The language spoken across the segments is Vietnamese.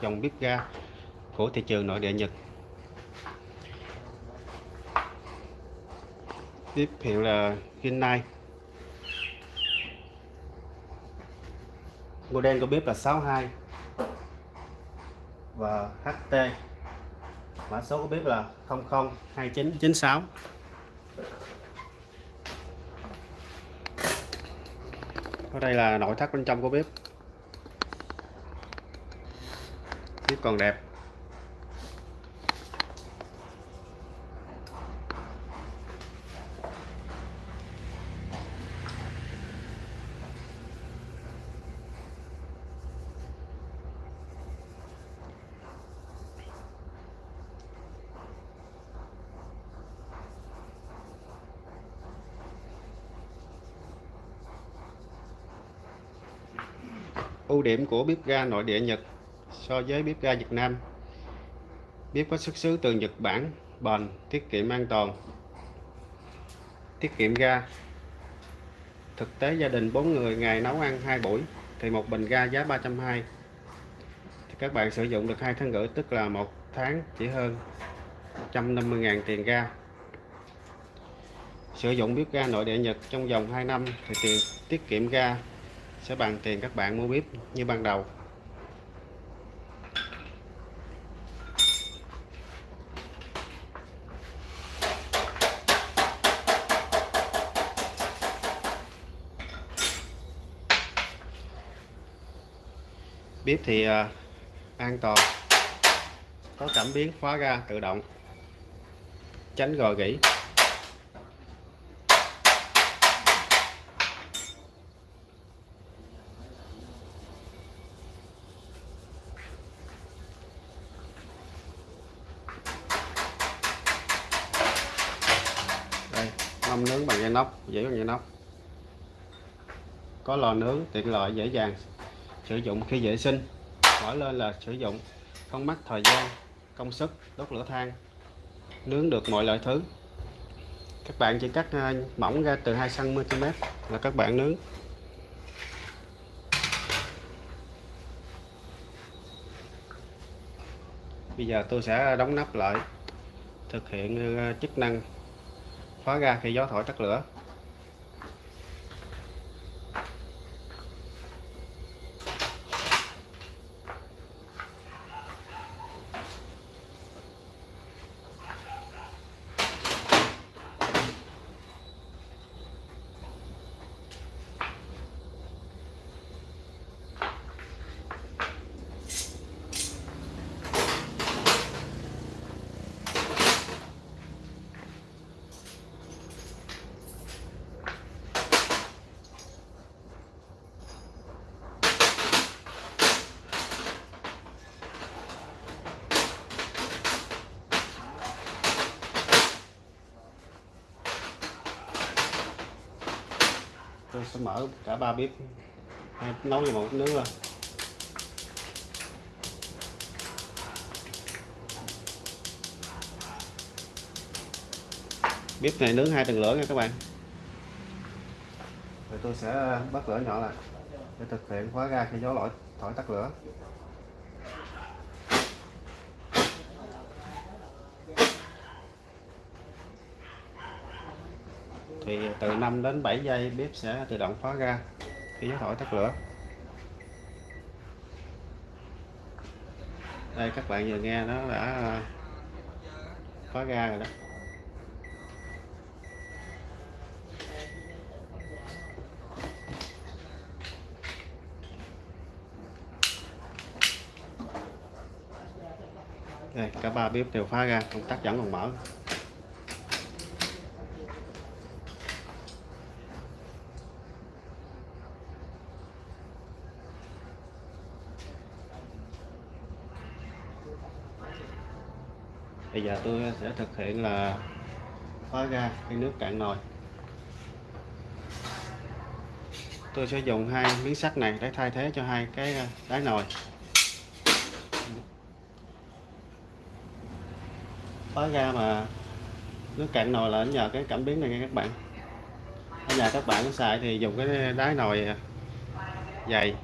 dòng bếp ga của thị trường nội địa Nhật. Bếp hiệu là Rinnai model của bếp là 62 và HT mã số của bếp là 002996 ở đây là nội thất bên trong của bếp. Tiếp còn đẹp. Ưu điểm của bếp ga nội địa Nhật so với bếp ga Việt Nam. Bếp có xuất xứ từ Nhật Bản, bền, tiết kiệm an toàn, tiết kiệm ga. Thực tế gia đình 4 người ngày nấu ăn hai buổi thì một bình ga giá 320 thì các bạn sử dụng được hai tháng rưỡi, tức là một tháng chỉ hơn 150.000 tiền ga. Sử dụng bếp ga nội địa Nhật trong vòng 2 năm thì tiền tiết kiệm ga sẽ bằng tiền các bạn mua bếp như ban đầu. Bếp thì uh, an toàn. Có cảm biến khóa ga tự động. Tránh gò gỉ. Đây mâm nướng bằng dây nóc dễ bằng dây nóc có lò nướng tiện lợi dễ dàng sử dụng khi vệ sinh. Mở lên là sử dụng, không mất thời gian, công sức, đốt lửa than, nướng được mọi loại thứ. Các bạn chỉ cắt à, mỏng ra từ 2 cm là các bạn nướng. Bây giờ tôi sẽ đóng nắp lại, thực hiện à, chức năng khóa ga khi gió thổi tắt lửa. Sẽ mở cả ba bếp? Nấu vào một nướng luôn bếp này nướng hai tầng lửa nha các bạn. Rồi tôi sẽ bắt lửa nhỏ lại để thực hiện khóa ga khi gió lỗi thổi tắt lửa. Thì từ 5 đến 7 giây bếp sẽ tự động khóa ga khi gió thổi tắt lửa. Đây, các bạn vừa nghe nó đã à, khóa ga rồi đó. Đây, cả ba bếp đều phá ra công tắc vẫn còn mở. Bây giờ tôi sẽ thực hiện là khóa ga cái nước cạn nồi. Tôi sẽ dùng hai miếng sắt này để thay thế cho hai cái à, đáy nồi. Khóa ga mà nước cạn nồi là nhờ cái cảm biến này nha các bạn. Ở nhà các bạn xài thì dùng cái đáy nồi à, dày.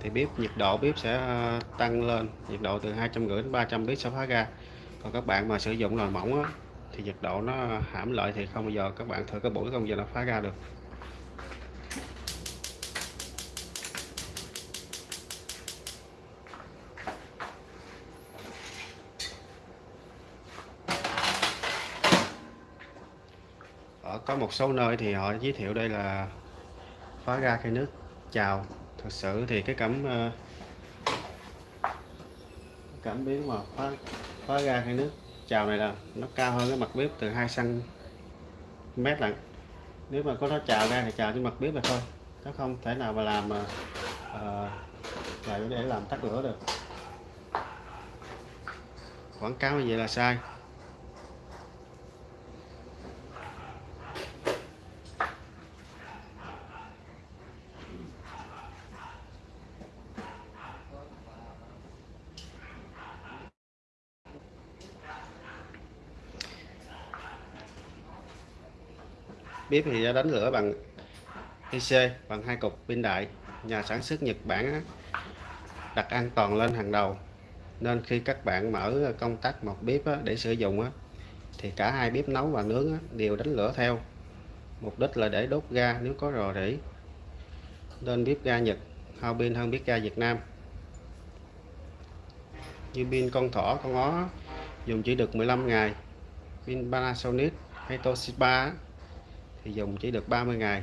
Thì bếp nhiệt độ bếp sẽ à, tăng lên, nhiệt độ từ 250 đến 300 bếp sẽ phá ra còn các bạn mà sử dụng nồi mỏng á, thì nhiệt độ nó hãm lợi thì không bao giờ các bạn thử cái buổi không giờ nó phá ra được. Ở có một số nơi thì họ giới thiệu đây là phá ra khi nước chào. Thật sự thì cái cảm ờ, cảm biến mà phá khóa ra hay nước chào này là nó cao hơn cái mặt bếp từ 2 cm lận. Nếu mà có nó chào ra thì chào trên mặt bếp là thôi. Nó không thể nào mà làm ờ, ờ, mà uh, để làm tắt lửa được. Quảng cáo như vậy là sai. Bếp thì đã đánh lửa bằng IC bằng hai cục pin đại. Nhà sản xuất Nhật Bản đặt an toàn lên hàng đầu. Nên khi các bạn mở công tắc một bếp để sử dụng thì cả hai bếp nấu và nướng đều đánh lửa theo. Mục đích là để đốt ga nếu có rò rỉ. Nên bếp ga Nhật, hao pin hơn bếp ga Việt Nam. Như pin con thỏ, con ó dùng chỉ được 15 ngày. Pin Panasonic hay Toshiba thì dùng chỉ được 30 ngày.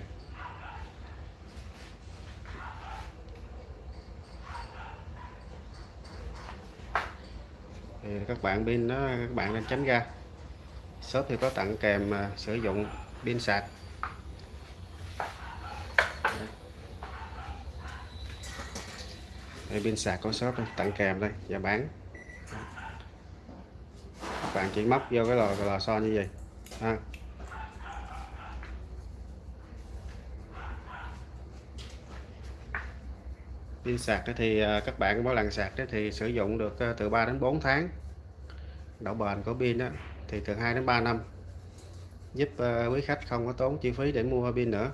Thì các bạn pin đó các bạn nên tránh ra. Shop thì có tặng kèm à, sử dụng pin sạc. Đây pin sạc có shop đây, tặng kèm đây và bán. Các bạn chỉ móc vô cái lò lò xo như vậy. Ha. Pin sạc thì à, các bạn mỗi lần sạc thì sử dụng được à, từ 3 đến 4 tháng. Độ bền của pin đó thì từ 2 đến 3 năm. Giúp à, quý khách không có tốn chi phí để mua pin nữa.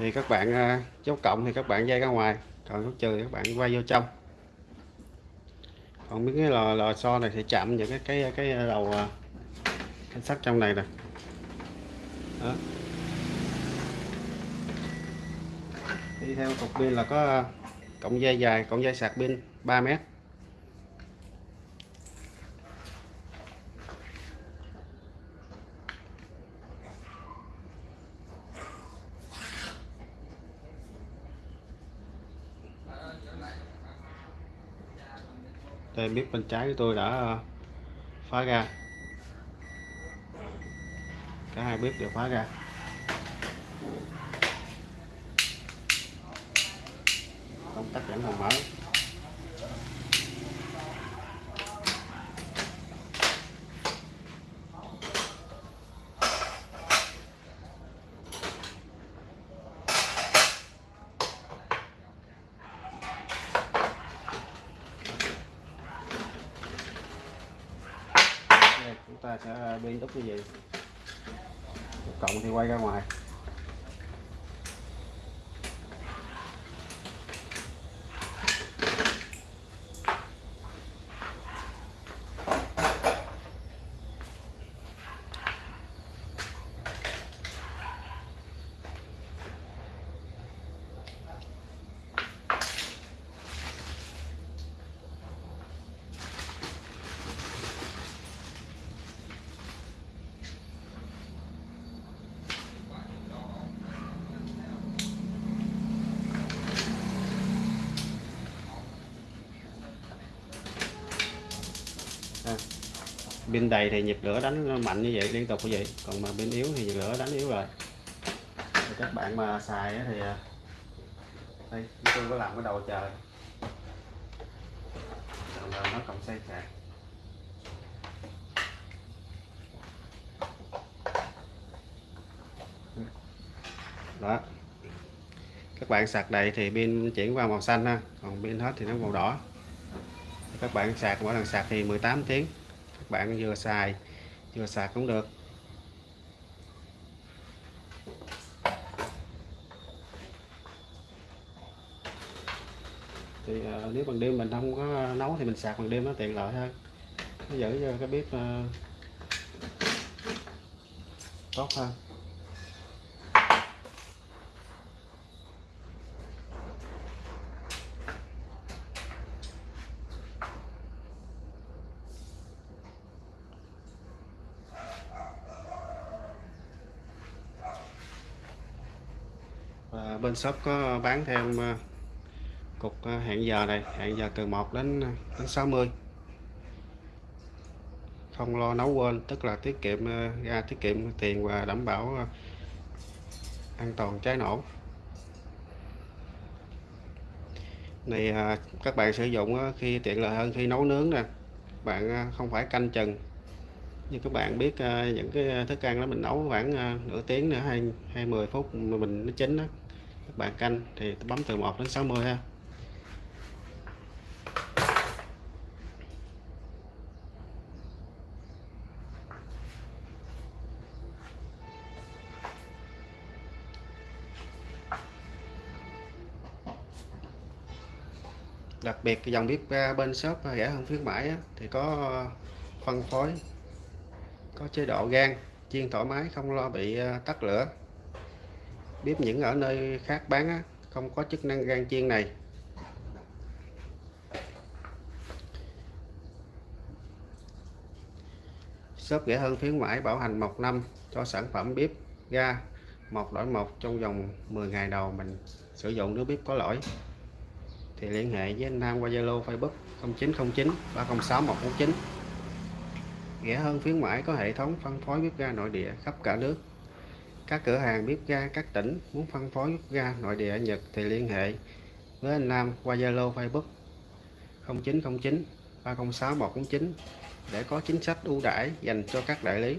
Thì các bạn à, chốt dấu cộng thì các bạn dây ra ngoài. Còn dấu trừ thì các bạn quay vô trong. Còn mấy cái lò lò xo này thì chạm những cái cái cái đầu à, cái sắt trong này nè. Đó. đi theo cục pin là có à, cộng dây dài cộng dây sạc pin 3 mét. Đây bếp bên trái của tôi đã ờ, phá ra. Cả hai bếp đều phá ra. Công tắc vẫn còn mở. Ta sẽ biên đúc như vậy. Cộng thì quay ra ngoài. Pin đầy thì nhịp lửa đánh mạnh như vậy liên tục như vậy. Còn mà pin yếu thì nhịp lửa đánh yếu rồi. Thì các bạn mà xài thì à, đây tôi có làm cái đầu chờ. Đầu nó cộng xây sạc đó. Các bạn sạc đầy thì pin chuyển qua màu xanh ha. Còn pin hết thì nó màu đỏ. Các bạn sạc mỗi lần sạc thì 18 tiếng các bạn vừa xài vừa sạc cũng được. Thì uh, nếu bằng đêm mình không có nấu thì mình sạc bằng đêm nó tiện lợi hơn. Nó giữ cho cái bếp uh, tốt hơn. Bên shop có bán thêm ờ, cục ờ, hẹn giờ này, hẹn giờ từ 1 đến ờ, đến 60 không lo nấu quên, tức là tiết kiệm ra tiết kiệm tiền và đảm bảo an toàn cháy nổ. Này các bạn sử dụng khi tiện lợi hơn, khi nấu nướng nè. Bạn không phải canh chừng. Như các bạn biết những cái thức ăn đó mình nấu khoảng nửa tiếng nữa hay hai mươi phút mà mình nó chín đó các bạn canh thì tôi bấm từ 1 đến 60 ha. Đặc biệt cái dòng bếp ga bên shop à, rẻ hơn khuyến mãi á, thì có à, phân phối có chế độ gan chiên thoải mái không lo bị tắt lửa bếp những ở nơi khác bán á, không có chức năng gan chiên này. Shop rẻ hơn khuyến mãi bảo hành một năm cho sản phẩm bếp ga một đổi một trong vòng 10 ngày đầu mình sử dụng nếu bếp có lỗi. Thì liên hệ với anh Nam qua Zalo Facebook 0909 306 149 rẻ hơn khuyến mãi có hệ thống phân phối bếp ga nội địa khắp cả nước các cửa hàng bếp ga các tỉnh muốn phân phối bếp ga nội địa ở Nhật thì liên hệ với anh Nam qua Zalo Facebook 0909 306 149 để có chính sách ưu đãi dành cho các đại lý.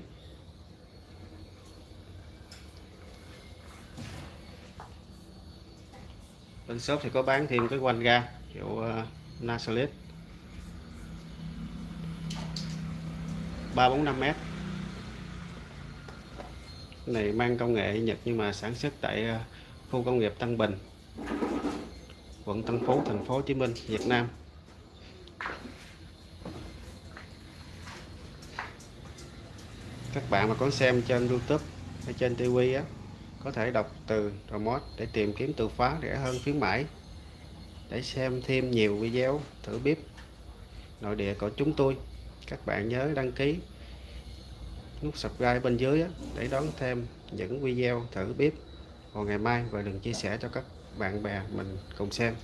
Bên shop thì có bán thêm cái quanh ga hiệu uh, Nasalit 345m này mang công nghệ Nhật nhưng mà sản xuất tại ờ, khu công nghiệp Tân Bình, quận Tân Phú, thành phố Hồ Chí Minh, Việt Nam. Các bạn mà có xem trên YouTube hay trên TV á, có thể đọc từ remote để tìm kiếm từ khóa rẻ hơn khuyến mãi. Để xem thêm nhiều video thử bếp nội địa của chúng tôi, các bạn nhớ đăng ký nút subscribe bên dưới để đón thêm những video thử bếp vào ngày mai và đừng chia sẻ cho các bạn bè mình cùng xem.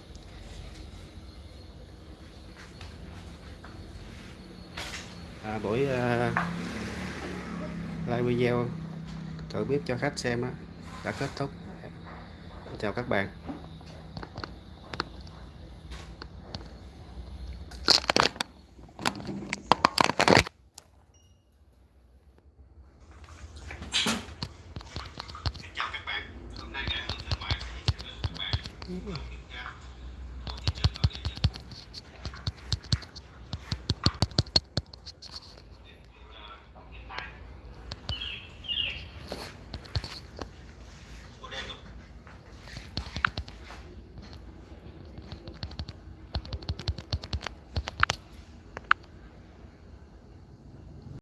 À, buổi uh, live video thử bếp cho khách xem đã kết thúc. Chào các bạn. Ooh.